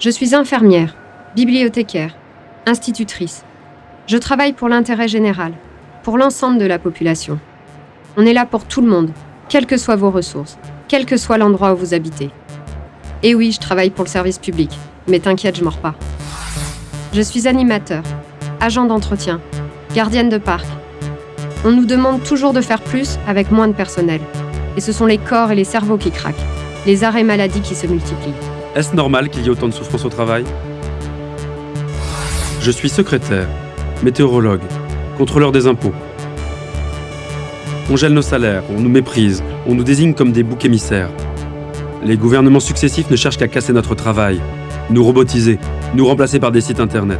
Je suis infirmière, bibliothécaire, institutrice. Je travaille pour l'intérêt général, pour l'ensemble de la population. On est là pour tout le monde, quelles que soient vos ressources, quel que soit l'endroit où vous habitez. Et oui, je travaille pour le service public, mais t'inquiète, je mords pas. Je suis animateur, agent d'entretien, gardienne de parc. On nous demande toujours de faire plus avec moins de personnel. Et ce sont les corps et les cerveaux qui craquent, les arrêts maladie qui se multiplient. Est-ce normal qu'il y ait autant de souffrance au travail? Je suis secrétaire, météorologue, contrôleur des impôts. On gèle nos salaires, on nous méprise, on nous désigne comme des boucs émissaires. Les gouvernements successifs ne cherchent qu'à casser notre travail, nous robotiser, nous remplacer par des sites internet.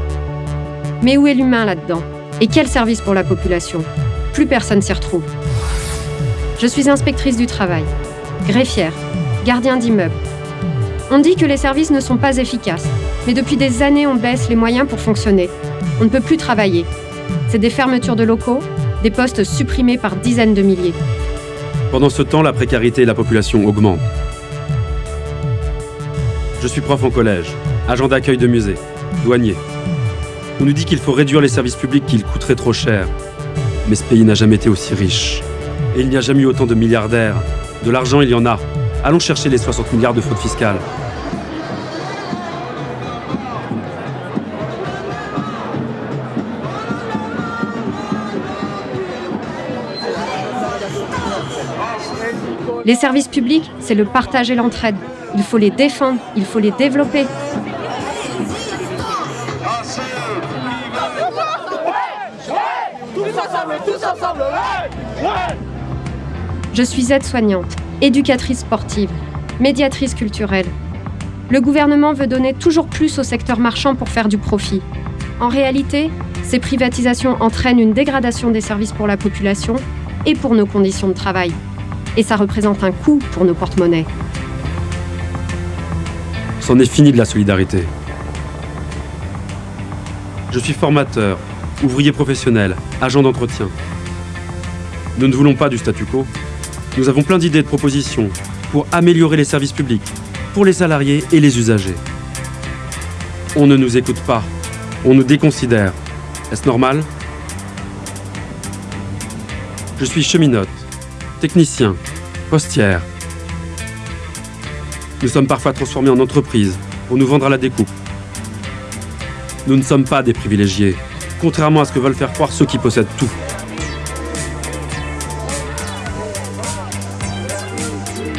Mais où est l'humain là-dedans? Et quel service pour la population? Plus personne s'y retrouve. Je suis inspectrice du travail, greffière, gardien d'immeuble. On dit que les services ne sont pas efficaces, mais depuis des années on baisse les moyens pour fonctionner. On ne peut plus travailler. C'est des fermetures de locaux, des postes supprimés par dizaines de milliers. Pendant ce temps, la précarité et la population augmentent. Je suis prof en collège, agent d'accueil de musée, douanier. On nous dit qu'il faut réduire les services publics qu'ils coûteraient trop cher. Mais ce pays n'a jamais été aussi riche. Et il n'y a jamais eu autant de milliardaires. De l'argent, il y en a. Allons chercher les 60 milliards de fraude fiscale. Les services publics, c'est le partage et l'entraide. Il faut les défendre, il faut les développer. Je suis aide-soignante, éducatrice sportive, médiatrice culturelle. Le gouvernement veut donner toujours plus au secteur marchand pour faire du profit. En réalité, ces privatisations entraînent une dégradation des services pour la population et pour nos conditions de travail. Et ça représente un coût pour nos porte-monnaies. C'en est fini de la solidarité. Je suis formateur, ouvrier professionnel, agent d'entretien. Nous ne voulons pas du statu quo. Nous avons plein d'idées de propositions pour améliorer les services publics, pour les salariés et les usagers. On ne nous écoute pas. On nous déconsidère. Est-ce normal? Je suis cheminote, technicien, postière. Nous sommes parfois transformés en entreprise pour nous vendre à la découpe. Nous ne sommes pas des privilégiés, contrairement à ce que veulent faire croire ceux qui possèdent tout.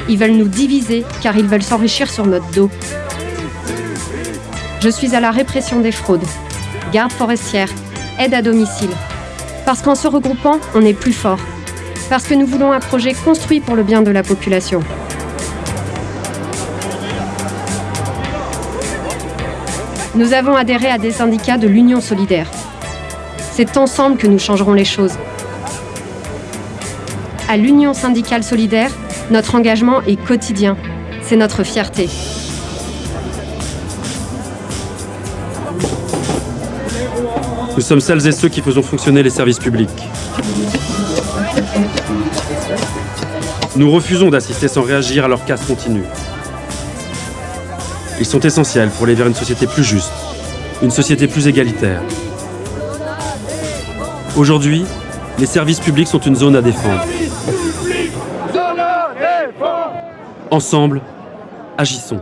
Ils veulent nous diviser car ils veulent s'enrichir sur notre dos. Je suis à la répression des fraudes, garde forestière, aide à domicile. Parce qu'en se regroupant, on est plus fort. Parce que nous voulons un projet construit pour le bien de la population. Nous avons adhéré à des syndicats de l'Union solidaire. C'est ensemble que nous changerons les choses. À l'Union syndicale solidaire, notre engagement est quotidien. C'est notre fierté. Nous sommes celles et ceux qui faisons fonctionner les services publics. Nous refusons d'assister sans réagir à leur casse continue. Ils sont essentiels pour aller vers une société plus juste, une société plus égalitaire. Aujourd'hui, les services publics sont une zone à défendre. Ensemble, agissons.